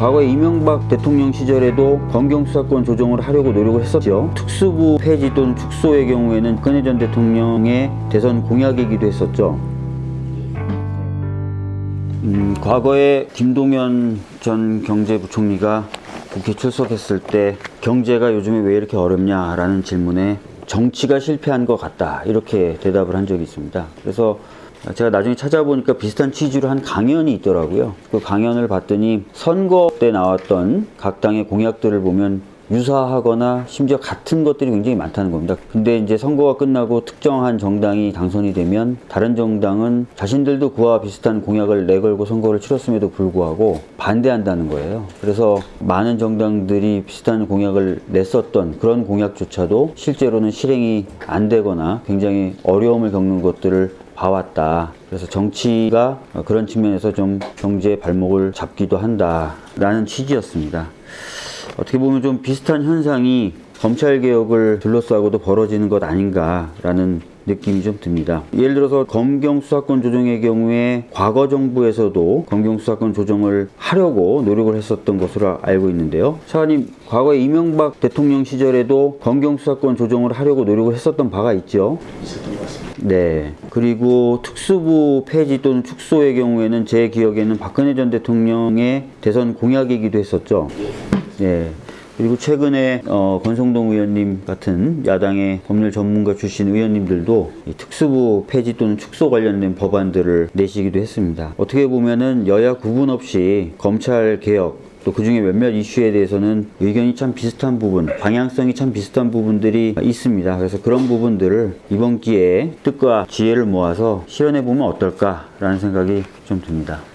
과거 이명박 대통령 시절에도 검경 수사권 조정을 하려고 노력을 했었죠. 특수부 폐지 또는 축소의 경우에는 박근혜 전 대통령의 대선 공약이기도 했었죠. 음, 과거에 김동연 전 경제부총리가 국회 출석했을 때 경제가 요즘에 왜 이렇게 어렵냐라는 질문에 정치가 실패한 것 같다 이렇게 대답을 한 적이 있습니다. 그래서 제가 나중에 찾아보니까 비슷한 취지로 한 강연이 있더라고요. 그 강연을 봤더니 선거 때 나왔던 각 당의 공약들을 보면 유사하거나 심지어 같은 것들이 굉장히 많다는 겁니다. 근데 이제 선거가 끝나고 특정한 정당이 당선이 되면 다른 정당은 자신들도 그와 비슷한 공약을 내걸고 선거를 치렀음에도 불구하고 반대한다는 거예요. 그래서 많은 정당들이 비슷한 공약을 냈었던 그런 공약조차도 실제로는 실행이 안 되거나 굉장히 어려움을 겪는 것들을 봐왔다. 그래서 정치가 그런 측면에서 좀 경제의 발목을 잡기도 한다라는 취지였습니다. 어떻게 보면 좀 비슷한 현상이 검찰 개혁을 둘러싸고도 벌어지는 것 아닌가라는 느낌이 좀 듭니다. 예를 들어서 검경 수사권 조정의 경우에 과거 정부에서도 검경 수사권 조정을 하려고 노력을 했었던 것으로 알고 있는데요. 차관님, 과거 이명박 대통령 시절에도 검경 수사권 조정을 하려고 노력을 했었던 바가 있죠. 있었던. 네. 그리고 특수부 폐지 또는 축소의 경우에는 제 기억에는 박근혜 전 대통령의 대선 공약이기도 했었죠. 네. 그리고 최근에 어, 권성동 의원님 같은 야당의 법률 전문가 출신 의원님들도 이 특수부 폐지 또는 축소 관련된 법안들을 내시기도 했습니다. 어떻게 보면은 여야 구분 없이 검찰 개혁 또 그중에 몇몇 이슈에 대해서는 의견이 참 비슷한 부분, 방향성이 참 비슷한 부분들이 있습니다. 그래서 그런 부분들을 이번 기회에 뜻과 지혜를 모아서 실현해 보면 어떨까 라는 생각이 좀 듭니다.